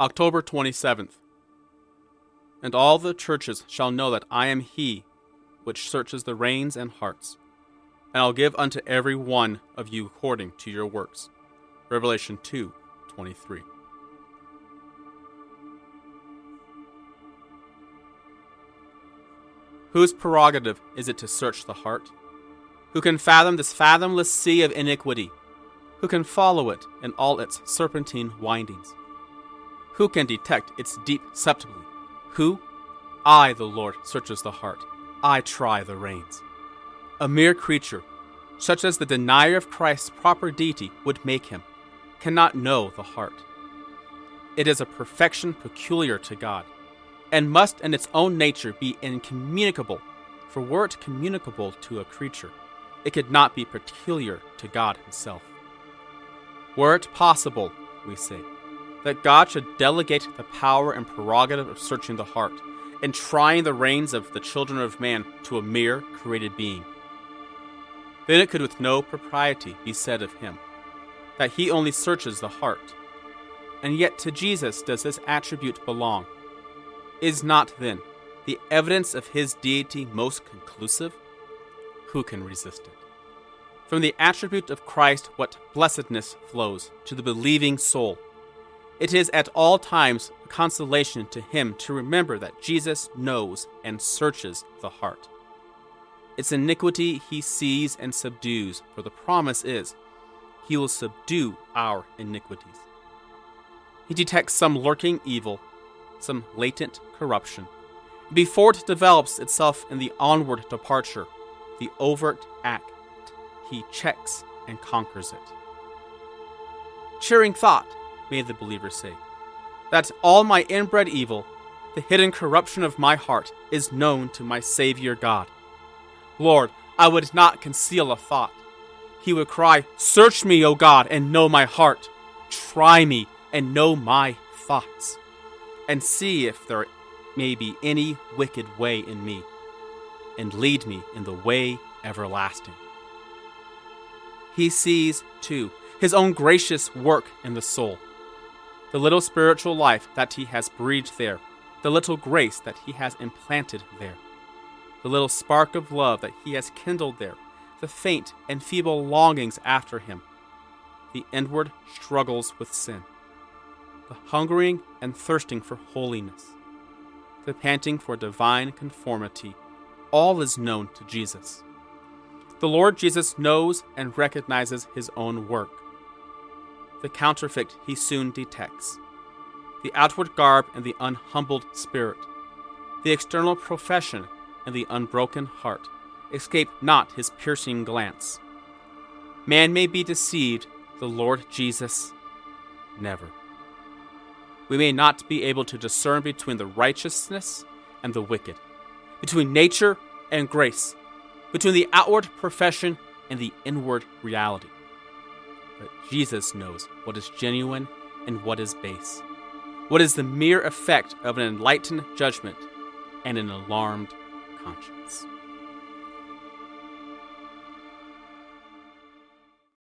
October 27th. And all the churches shall know that I am he which searches the reins and hearts, and I'll give unto every one of you according to your works. Revelation 2 23. Whose prerogative is it to search the heart? Who can fathom this fathomless sea of iniquity? Who can follow it in all its serpentine windings? Who can detect its deep subtlety? Who? I, the Lord, searches the heart. I try the reins. A mere creature, such as the denier of Christ's proper deity would make him, cannot know the heart. It is a perfection peculiar to God, and must in its own nature be incommunicable, for were it communicable to a creature, it could not be peculiar to God Himself. Were it possible, we say, that God should delegate the power and prerogative of searching the heart and trying the reins of the children of man to a mere created being, then it could with no propriety be said of him that he only searches the heart. And yet to Jesus does this attribute belong. Is not, then, the evidence of his deity most conclusive? Who can resist it? From the attribute of Christ, what blessedness flows to the believing soul. It is at all times a consolation to him to remember that Jesus knows and searches the heart. Its iniquity he sees and subdues, for the promise is, He will subdue our iniquities. He detects some lurking evil, some latent corruption, before it develops itself in the onward departure, the overt act, he checks and conquers it. Cheering thought, may the believer say, that all my inbred evil, the hidden corruption of my heart, is known to my Savior God. Lord, I would not conceal a thought. He would cry, Search me, O God, and know my heart. Try me and know my thoughts, and see if there may be any wicked way in me, and lead me in the way everlasting. He sees, too, his own gracious work in the soul, the little spiritual life that he has breathed there, the little grace that he has implanted there, the little spark of love that he has kindled there, the faint and feeble longings after him, the inward struggles with sin, the hungering and thirsting for holiness, the panting for divine conformity, all is known to Jesus. The Lord Jesus knows and recognizes his own work. The counterfeit he soon detects. The outward garb and the unhumbled spirit, the external profession and the unbroken heart escape not his piercing glance. Man may be deceived, the Lord Jesus never. We may not be able to discern between the righteousness and the wicked, between nature and grace, between the outward profession and the inward reality. But Jesus knows what is genuine and what is base, what is the mere effect of an enlightened judgment and an alarmed conscience.